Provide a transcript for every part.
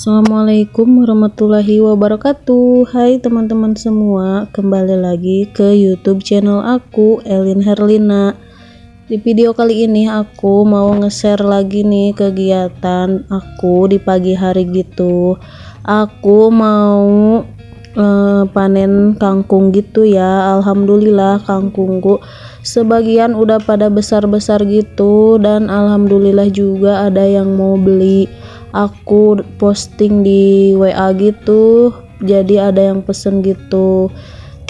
Assalamualaikum warahmatullahi wabarakatuh. Hai teman-teman semua Kembali lagi ke youtube channel aku Elin Herlina. Di video kali ini aku mau nge-share lagi nih kegiatan aku di pagi hari gitu. Aku mau uh, panen kangkung gitu ya. Alhamdulillah kangkungku sebagian udah pada besar-besar gitu. Dan Alhamdulillah juga ada yang mau beli aku posting di WA gitu jadi ada yang pesen gitu.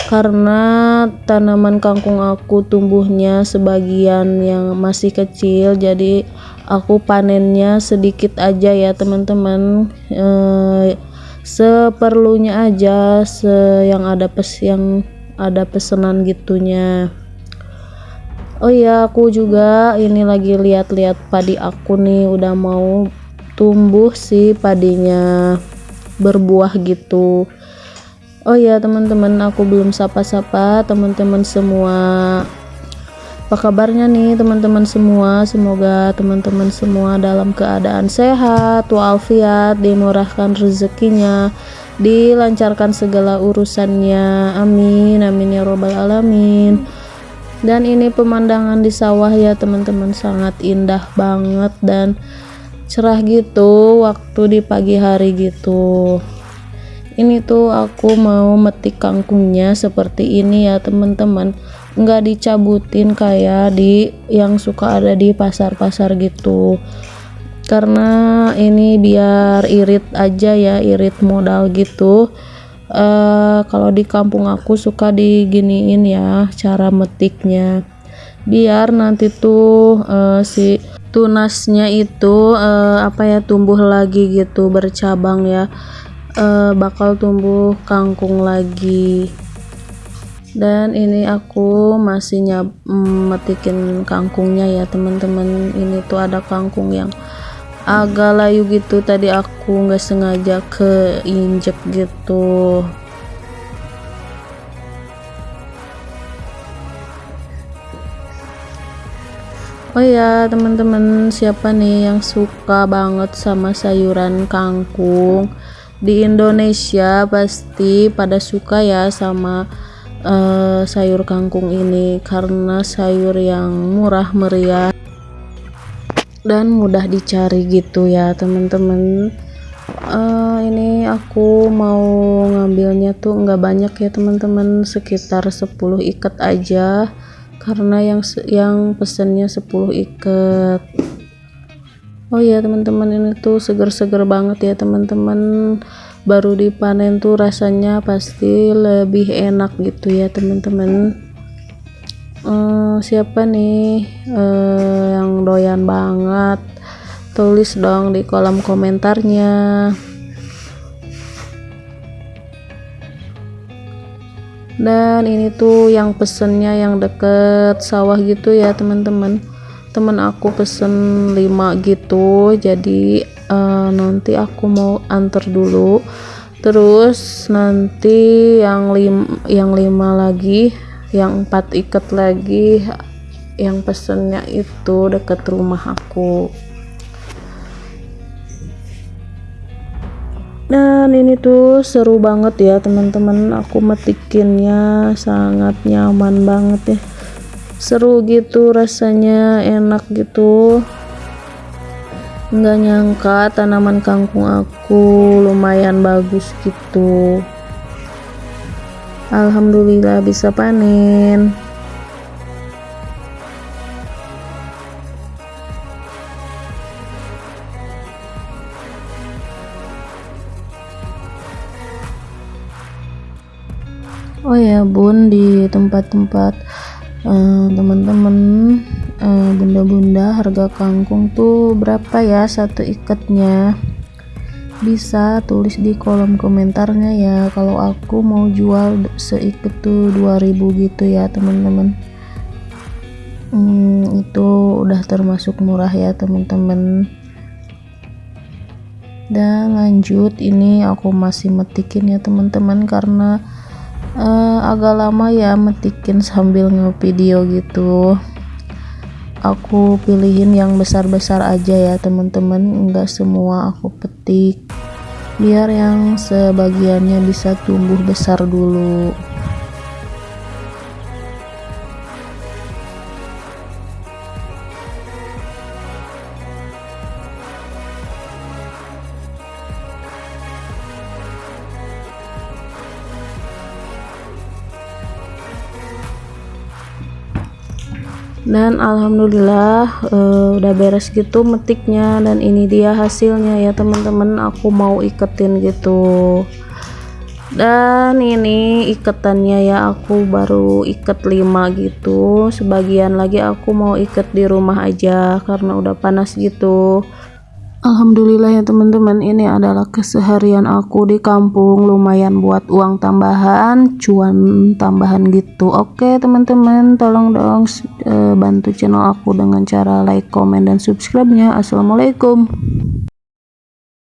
Karena tanaman kangkung aku tumbuhnya sebagian yang masih kecil jadi aku panennya sedikit aja ya teman-teman. E, seperlunya aja se yang ada pes yang ada pesanan gitunya. Oh ya aku juga ini lagi lihat-lihat padi aku nih udah mau tumbuh si padinya berbuah gitu. Oh ya teman-teman aku belum sapa-sapa. Teman-teman semua apa kabarnya nih teman-teman semua? Semoga teman-teman semua dalam keadaan sehat walafiat dimurahkan rezekinya dilancarkan segala urusannya. Amin amin ya robbal alamin. Dan ini pemandangan di sawah ya teman-teman. Sangat indah banget dan cerah gitu waktu di pagi hari gitu. Ini tuh aku mau metik kangkungnya seperti ini ya teman-teman. Nggak dicabutin kayak di yang suka ada di pasar-pasar gitu. Karena ini biar irit aja ya irit modal gitu. Uh, kalau di kampung aku suka diginiin ya cara metiknya. Biar nanti tuh uh, si tunasnya itu uh, apa ya tumbuh lagi gitu bercabang ya. Uh, bakal tumbuh kangkung lagi. Dan ini aku masih nyab metikin kangkungnya ya teman-teman. Ini tuh ada kangkung yang agak layu gitu. Tadi aku nggak sengaja keinjek gitu Oh ya teman-teman siapa nih yang suka banget sama sayuran kangkung? Di Indonesia pasti pada suka ya sama uh, sayur kangkung ini karena sayur yang murah meriah dan mudah dicari gitu ya teman-teman. Uh, ini aku mau ngambilnya tuh nggak banyak ya teman-teman. Sekitar 10 ikat aja karena yang yang pesennya 10 ikat. Oh ya teman-teman ini tuh seger-seger banget ya teman-teman. Baru dipanen tuh rasanya pasti lebih enak gitu ya teman-teman. Uh, siapa nih uh, yang doyan banget? Tulis dong di kolom komentarnya dan ini tuh yang pesennya yang deket sawah gitu ya teman-teman. Temen aku pesen 5 gitu jadi uh, nanti aku mau antar dulu. Terus nanti yang lim yang lima lagi yang empat ikat lagi yang pesennya itu deket rumah aku ini tuh seru banget ya teman-teman. Aku metikinnya sangat nyaman banget ya. Seru gitu rasanya enak gitu. Nggak nyangka tanaman kangkung aku lumayan bagus gitu. Alhamdulillah bisa panen oh ya bun di tempat-tempat uh, teman-teman uh, bunda-bunda harga kangkung tuh berapa ya satu ikatnya? Bisa tulis di kolom komentarnya ya kalau aku mau jual seikat tuh 2000 gitu ya teman-teman. Hmm, itu udah termasuk murah ya teman-teman. Dan lanjut ini aku masih metikin ya teman-teman karena uh, agak lama ya metikin sambil ngevideo gitu. Aku pilihin yang besar-besar aja ya teman-teman. Enggak semua aku petik. Biar yang sebagiannya bisa tumbuh besar dulu dan alhamdulillah uh, udah beres gitu metiknya dan ini dia hasilnya ya teman-teman. Aku mau iketin gitu. Dan ini iketannya ya aku baru iket 5 gitu. Sebagian lagi aku mau iket di rumah aja karena udah panas gitu Alhamdulillah ya teman-teman ini adalah keseharian aku di kampung. Lumayan buat uang tambahan cuan tambahan gitu. Oke teman-teman tolong dong e, bantu channel aku dengan cara like comment dan subscribe nya assalamualaikum